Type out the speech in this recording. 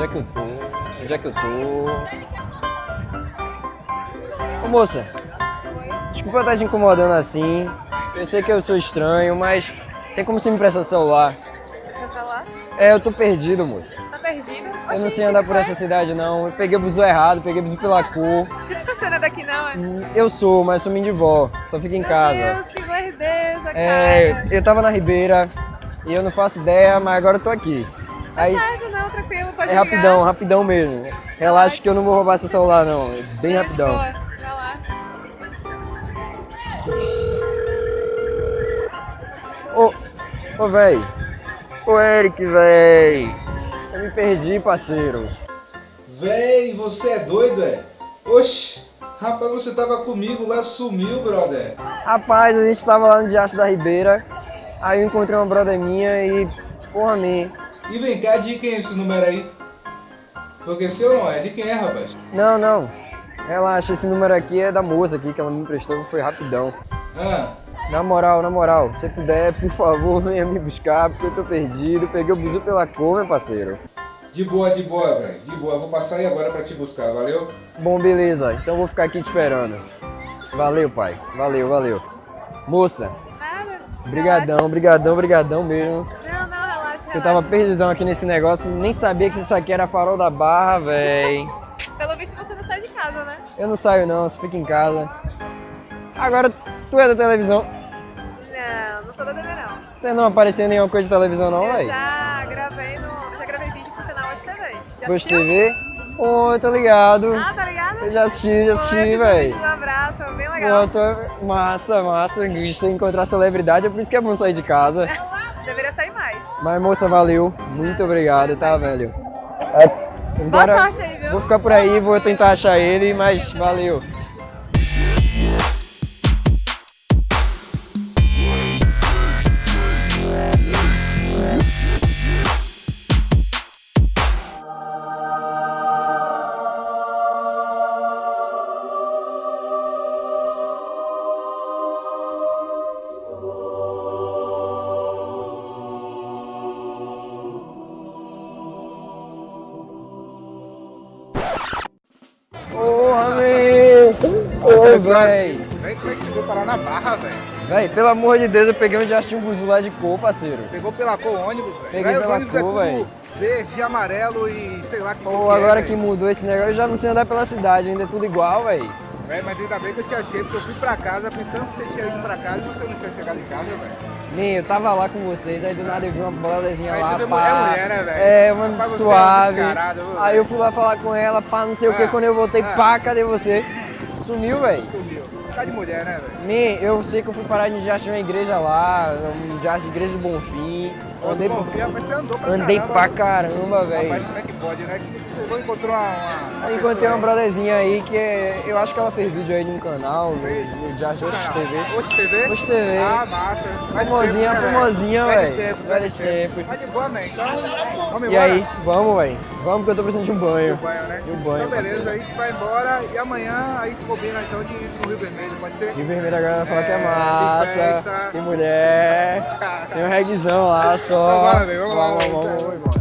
Onde é que eu tô? Onde é que eu tô? Ô moça, desculpa estar te incomodando assim. Eu sei que eu sou estranho, mas tem como você me prestar celular? Seu celular? É, eu tô perdido, moça. Tá perdido? Eu não sei andar por essa cidade não. Eu peguei o buzu errado, peguei o buzu pela cor. Você não é daqui não, é? Eu sou, mas sou vó. Só fico em casa. Meu Deus, que lerdeza, É, cara. eu tava na Ribeira e eu não faço ideia, mas agora eu tô aqui. Aí Certo, tranquilo, pode é ligar. rapidão, rapidão mesmo. Relaxa que eu não vou roubar seu celular não. É bem É, rapidão. boa, vai lá. Ô, ô véi. Ô Eric, véi. Eu me perdi, parceiro. Véi, você é doido, é? Oxi, rapaz, você tava comigo lá, sumiu, brother. Rapaz, a gente tava lá no Diacho da Ribeira. Aí eu encontrei uma brother minha e. Porra, man. E vem cá, de quem é esse número aí? Porque seu não é, de quem é, rapaz? Não, não. Relaxa, esse número aqui é da moça aqui que ela me emprestou, foi rapidão. Ah, Na moral, na moral, se puder, por favor, venha me buscar, porque eu tô perdido. Peguei o buzu pela cor, meu parceiro. de boa, de boa, velho. De boa, vou passar aí agora pra te buscar, valeu? Bom, beleza. Então eu vou ficar aqui te esperando. Valeu, pai. Valeu, valeu. Moça, Nada. brigadão, brigadão, brigadão mesmo. Não, Eu tava perdidão aqui nesse negócio, nem sabia que isso aqui era farol da barra, véi. Pelo visto você não sai de casa, né? Eu não saio não, você fica em casa. Agora, tu é da televisão. Não, não sou da TV não. Você não apareceu em nenhuma coisa de televisão não, eu véi? já gravei no. Já gravei vídeo pro canal Hoje TV. Já assistiu? TV? Oi, tô ligado. Ah, tá ligado? Eu já assisti, já assisti, eu véi. Um abraço, bem legal. Pô, tô... Massa, massa. Se encontrar celebridade, é por isso que é bom sair de casa. Deveria sair mais. Mas, moça, valeu. Muito obrigado, tá, velho? Boa Agora, sorte aí, viu? Vou ficar por aí, vou tentar achar ele, mas valeu. Meu! Ô, véi! Vem, como é que você veio parar na barra, velho? Véi, pelo amor de Deus, eu peguei um Buzu lá de cor, parceiro. Pegou pela cor ônibus, velho. Peguei Véi, pela ônibus é cor, véi. verde, amarelo e sei lá que Pô, que é, agora que véi. mudou esse negócio, eu já não sei andar pela cidade, ainda é tudo igual, véi. Véi, mas ainda bem que eu te achei, porque eu fui pra casa pensando que você tinha ido pra casa e você não tinha chegado em casa, velho. Nem, eu tava lá com vocês, aí do nada eu vi uma brotherzinha lá, pá. mulher, mulher, né, velho? É, uma Rapaz, é suave. viu, aí velho? eu fui lá falar com ela, pá, não sei o que, Ah, quando eu voltei, ah. pá, cadê você? Sumiu, véi. Sumiu. Tá de mulher, né, velho? Nem, eu sei que eu fui parar de já uma igreja lá, um de igreja do Bonfim. Andei, Bonfim, mas você andou pra andei caramba, pra né? caramba, véi. Rapaz, como é que pode, né? Que chegou e encontrou uma, encontrei uma brotherzinha aí que é- eu acho que ela fez vídeo aí num canal, Fez? no, Canal. TV. Hoje TV? Hoje TV. Ah, massa. De Famosinha, tempo, né, velho? tempos, velhos tempos. Mas de boa, man. Então, vamos E embora? aí, vamos, velho. Vamos que eu tô precisando de um banho. De um banho, né? De um banho, Então, beleza. parceiro. Aí a gente vai embora e amanhã a gente combina, então, de ir pro Rio Vermelho, pode ser? E o vermelho agora vai falar que é É, tem massa, festa. tem mulher, tem um reguezão lá só. Então, velho, vamos lá, vamos, vamos, vamos, vamos embora.